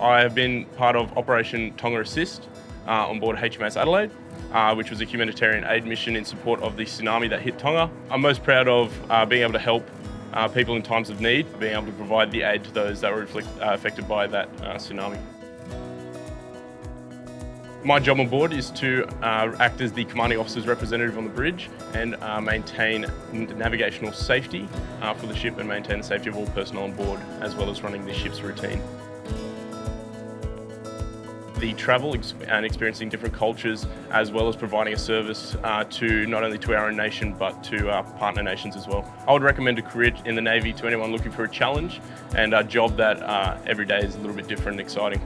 I have been part of Operation Tonga Assist uh, on board HMAS Adelaide, uh, which was a humanitarian aid mission in support of the tsunami that hit Tonga. I'm most proud of uh, being able to help uh, people in times of need, being able to provide the aid to those that were uh, affected by that tsunami. My job on board is to uh, act as the commanding officer's representative on the bridge and uh, maintain navigational safety uh, for the ship and maintain the safety of all personnel on board as well as running the ship's routine. The travel and experiencing different cultures as well as providing a service uh, to not only to our own nation but to our partner nations as well. I would recommend a career in the Navy to anyone looking for a challenge and a job that uh, every day is a little bit different and exciting.